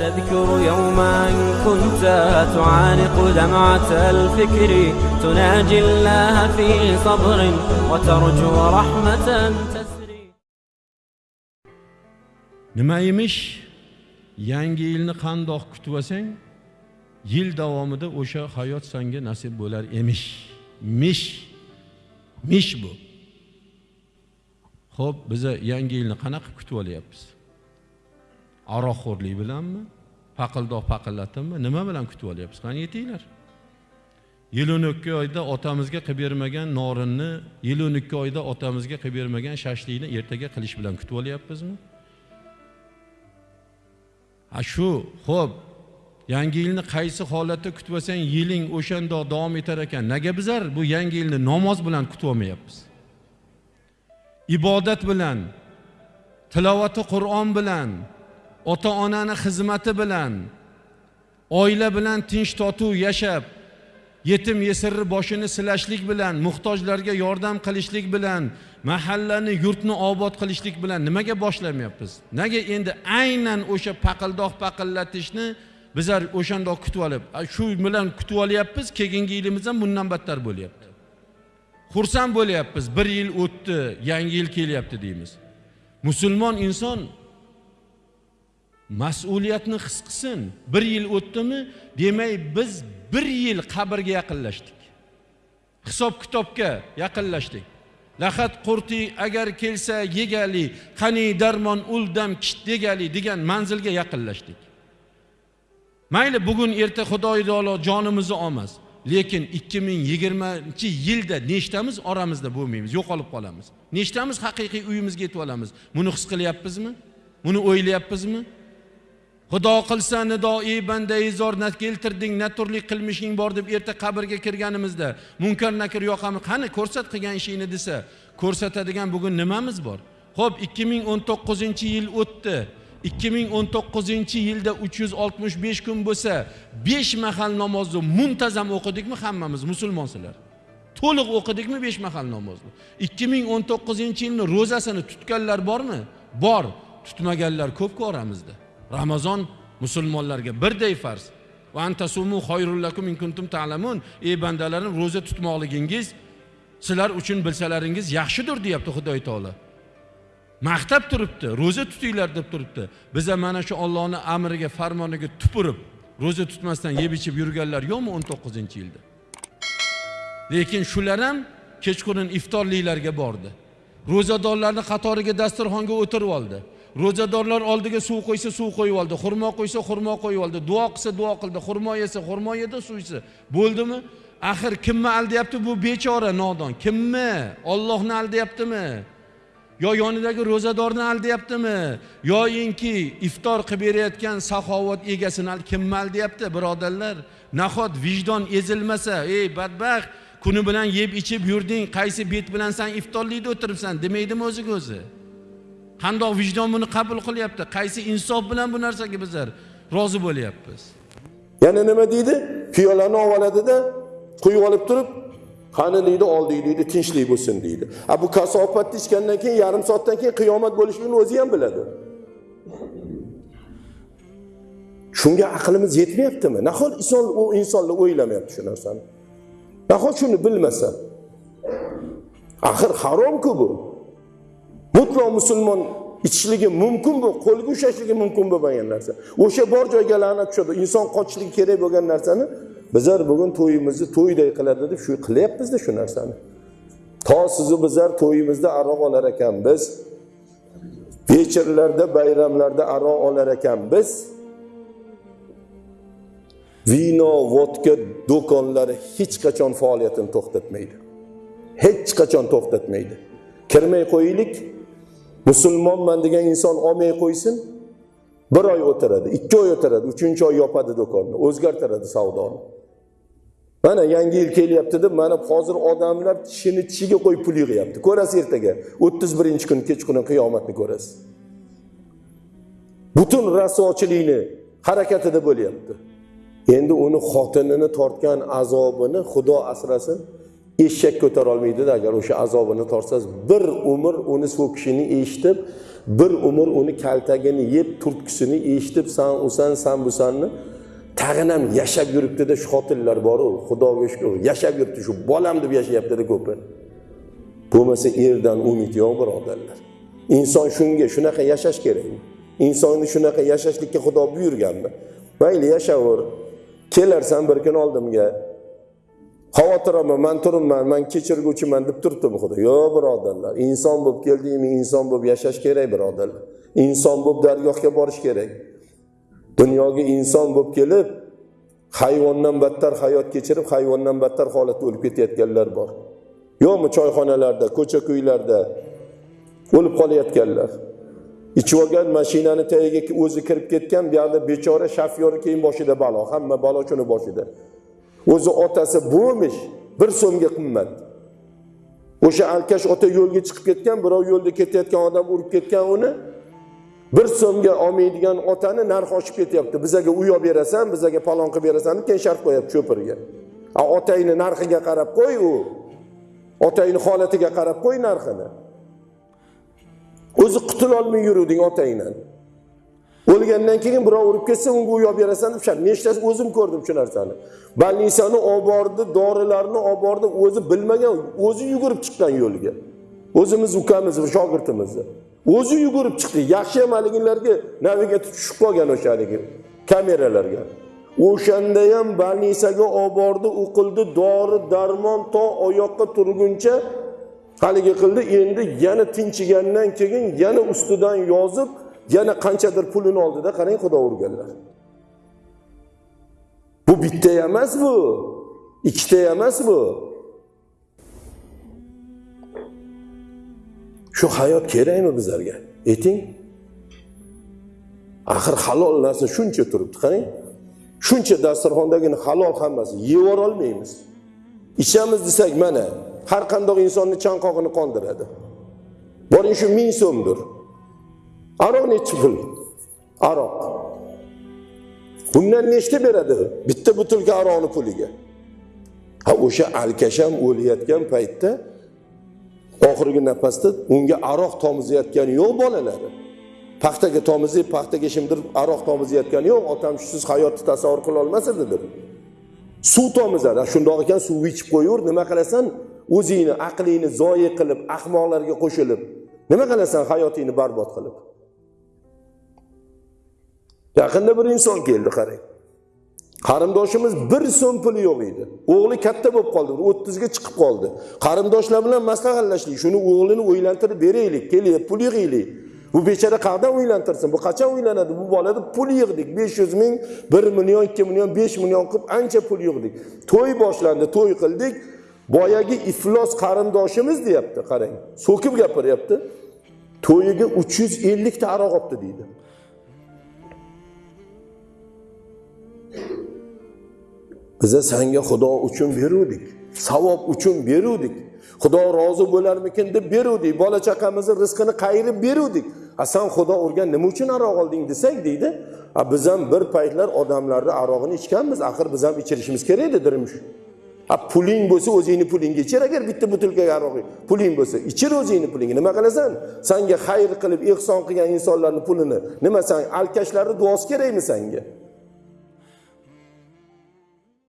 تذكر يوما كنت تعانق دمعة الفكر تناجي الله في صبر وترجو رحمة تسري nima emish yangi yilni qandoq kutib olsang yil davomida o'sha hayot senga nasib bo'lar emish mish mish bu ho'p biza yangi yilni qanaqa kutib olyapmiz aroqxo'rlik bilanmi? Paqildoq paqillatibmi nima bilan kutib olyapmiz qani yetinglar. Yil o'n ikki oyda otamizga qilib bermagan norinni yil o'n ikki oyda otamizga qilib bermagan shashlikni ertaga qilish bilan kutib olyapmizmi? A shu ho'p yangi yilni qaysi holatda kutib olsang yiling o'shandoq davom etar ekan. Nega bizlar bu yangi yilni namoz bilan kutib olmayapmiz? Ibodat bilan tilovati qur'on bilan ota onani xizmati bilan oila bilan tinch totuv yashab yetim yesirni boshini silashlik bilan muhtojlarga yordam qilishlik bilan mahallani yurtni obod qilishlik bilan nimaga boshlamayapmiz nega endi aynan o'sha paqildoq paqillatishni bizlar o'shandoq kutib olib shu bilan kutib olyapmiz keyingi yilimiz ham bundan battar bo'lyapti. Xursand bo'lyapmiz bir yil o'tdi yangi yil kelyapti deymiz. Musulmon inson mas'uliyatni his qilsin. Bir yil o'tdimi demak biz bir yil qabrga yaqinlashdik. Hisob kitobga yaqinlashdik. Lahat qurti agar kelsa yegali qani darmon uldam kit degali degan manzilga yaqinlashdik. Mayli bugun erta xudoyi taolo jonimizni olmas lekin ikki ming yigirmanchi yilda nechtamiz oramizda bo'lmaymiz yo'qolib qolamiz. Nechtamiz haqiqiy uyimizga yetib olamiz. Buni his qilyapmizmi? Buni o'ylayapmizmi? Xudo qilsa nidoi bandai zor na keltirding na turli qilmishing bor deb erta qabrga kirganimizda munkar nakir yoqami qani ko'rsat qilgan ishingni desa ko'rsatadigan bugun nimamiz bor? Ho'p ikki ming o'n to'qqizinchi yil o'tdi. ikki ming o'n to'qqizinchi yilda uch yuz oltmish besh kun bo'lsa besh mahal namozni muntazam o'qidikmi hammamiz musulmonsizlar to'liq o'qidikmi besh mahal namozni? ikki ming o'n to'qqizinchi yilni ro'zasini tutganlar bormi? Bor. Tutmaganlar ko'pku oramizda. Ramazon musulmonlarga birday farz. Va antasumu xoyrullakum in kuntum ta'lamun. Ey bandalarim ro'za tutmoqligingiz sizlar uchun bilsalaringiz yaxshidir deyapti xudoy taolo. Maqtab turibdi ro'za tutinglar deb turibdi. Biza mana shu ollohni amriga farmoniga tupurib ro'za tutmasdan yeb ichib yurganlar yo'qmi o'n to'qqizinchi yilda? Lekin shular ham kechqurun iftorliklarga bordi. Ro'zadorlarni qatoriga dasturxonga o'tirib oldi. Ro'zadorlar oldiga suv qo'ysa suv qo'yib oldi xurmo qo'ysa xurmo qo'yib oldi duo qilsa duo qildi xurmo yesa xurmo yedi suv ichsa. Bo'ldimi? Axir kimni aldayapti bu bechora nodon? Kimni? Ollohni aldayaptimi? Yo yonidagi ro'zadorni aldayaptimi? Yoyinki iftor qilib berayotgan saxovat egasini kimni aldayapti birodarlar? Nahot vijdon ezilmasa ey badbaxt kuni bilan yeb ichib yurding qaysi bet bilan san iftorlikda o'tiribsan demaydimi o'ziga o'zi? Qandoq vijdon buni qabul qilyapti. Qaysi insof bilan bu narsaga bizlar rozi bo'lyapmiz? Yana nima deydi? Piyolani olib oladida quyib olib turib qani deydi oldik deydi tinchlik bo'lsin deydi. A bu kasofatni ichgandan keyin yarim soatdan keyin qiyomat bo'lishligini o'zi ham biladi. Shunga aqlimiz yetmayaptimi? Nahot inson u insonlar o'ylamayapti shu narsani? Nahot shuni bilmasa? Axir haromku bu. Mutlo musulmon ichishligi mumkin bu qo'lga ushlashligi mumkin bo'lmagan narsa. O'sha bor joyga la'nat tushadi. Inson qochishligi kerak bo'lgan narsani bizlar bugun to'yimizni to'yday qiladi deb shu qilyapmizda shu narsani. To sizu bizlar to'yimizda aroq olar ekanmiz vechirlarda bayramlarda aroq olar ekanmiz vino vodka do'konlari hech qachon faoliyatini to'xtatmaydi. Hech qachon to'xtatmaydi. Kirmay qo'yaylik. Musulmonman degan inson olmay qo'ysin bir oy o'tiradi ikki oy o'tiradi uchinchi oy yopadi do'konni o'zgartiradi savdoni. Mana yangi yil kelyapti deb mana hozir odamlar tishini tishiga qo'yib pul yig'yapti. Ko'rasiz ertaga o'ttiz birinchi kun kechqurun qiyomatni ko'rasiz. Butun rasvochilikni harakatida bo'lyapti. Endi uni xotinini tortgan azobini xudo asrasin eshak ko'tarolmaydida agar o'sha azobini tortsangiz bir umr uni so'kishini eshitib bir umr uni kaltagini yeb turtkisini eshitib san usan san busanni tag'in ham yashab yuribdida shu xotinlar boru. Xudoga shukur yashab yuribdi shu bolam deb yashayaptida ko'pi bo'lmasa erdan umid yo'q birodarlar. Inson shunga shunaqa yashash kerak. Insonni shunaqa yashashlikka xudo buyurganmi mayli yashaver kelarsan bir kun oldimga. Xavotir xavotiraman man turibman man kechirguvchiman deb turibdimi xudo. Yo'q birodarlar inson bo'lib keldingmi? Inson bo'lib yashash kerak birodarlar. Inson bo'lib dargohga borish kerak. Dunyoga inson bo'lib kelib hayvondan battar hayot kechirib hayvondan battar holatda o'lib ketayotganlar bor. Yo'qmi choyxonalarda ko'cha ko'ylarda o'lib qolayotganlar? Ichib olgan mashinani tagiga o'zi kirib ketgan buyoqda bechora shofyor keyin boshida balo hamma balo shuni boshida. O'zi otasi bo'lmish bir so'mga qimmat. O'sha alkash ota yo'lga chiqib ketgan birov yo'lda ketayotgan odam urib ketgan uni bir so'mga olmaydigan otani narxi oshib ketyapti. Bizaga uy olib berasan bizaga palon qilib berasan deb keyin shart qo'yapti cho'pirga. A otangni narxiga qarab qo'y u. Otangni holatiga qarab qo'y narxini. O'zi qutulolmay yuruvding otangdan. O'lgandan keyin birov urib ketsa unga uy olib berasan deb nechtasi o'zim ko'rdim shu narsani. Больницani olib bordi dorilarni olib bordi o'zi bilmagan o'zi yugurib chiqqan yo'lga. O'zimiz ukamiz shogirdimizni o'zi yugurib chiqdi yaxshi ham haligilarga navigator tushib qolgan o'sha haligi kameralarga. O'shanda ham больницаga olib bordi u qildi dori darmon to oyoqqa turguncha haligi qildi. Endi yana tinchigandan keyin yana ustidan yozib yana qanchadir pulini oldida qarang xudo urganlar bu bitta emas bu. Ikkita emas bu. Shu hayot kerakmi bizlarga? Ayting. Axir halol narsa shuncha turibdi qarang. Shuncha dasturxondagini halol hammasi yeb olmaymiz ichamiz desak mana har qandoq insonni chanqog'ini qondiradi. Boring shu ming so'mdir. Aroq nechi pul aroq bundan nechta beradi? Bitta butilka aroqni puliga. Ha o'sha alkasham o'layotgan paytda oxirgi nafasda unga aroq tomizayotgani yo'q bolalari. Paxtaga tomizib paxtaga shimdirib aroq tomizayotgani yo'q. Otam shusiz hayotni tasavvur qila olmas deb suv tomizadi. Shundoq ekan suv ichib qo'yaver nima qilasan? O'zingni aqlingni zoyi qilib ahmoqlarga qo'shilib. Nima qilasan? Hayotingni barbod qilib. Yaqinda bir inson keldi qarang. Qarindoshimiz bir so'm puli yo'q edi. O'g'li katta bo'lib qoldi bir o'ttizga chiqib qoldi. Qarindoshlar bilan maslahatlashdik shuni o'g'lini uylantirib beraylik keling pul yig'aylik bu bechora qayerdan uylantirsin bu qachon uylanadi bu bolada pul yig'dik besh yuz ming bir million ikki million besh million qilib ancha pul yig'dik. To'y boshlandi to'y qildik. Boyagi iflos qarindoshimiz deyapti qarang. So'kib gapiryapti. To'yiga uch yuz ellikta aroq olibdi deydi. Biza sanga xudo uchun beruvdik. Savob uchun beruvdik. Xudo rozi bo'larmikin deb beruvdik. Bola chaqamizni rizqini qayirib beruvdik. A san xudo urgan nima uchun aroq olding desak deydi. A biz ham bir paytlar odamlarni arog'ini ichganmiz. Axir biz ham ichirishimiz kerak edi dirmush a puling bo'lsa o'zingni pulingga ichir agar bitta butilkaga aroq puling bo'lsa ichir o'zingni pulingga nima qilasan? Sanga xayr qilib ehson qilgan insonlarni pulini nima san alkashlarni duosi kerakmi sanga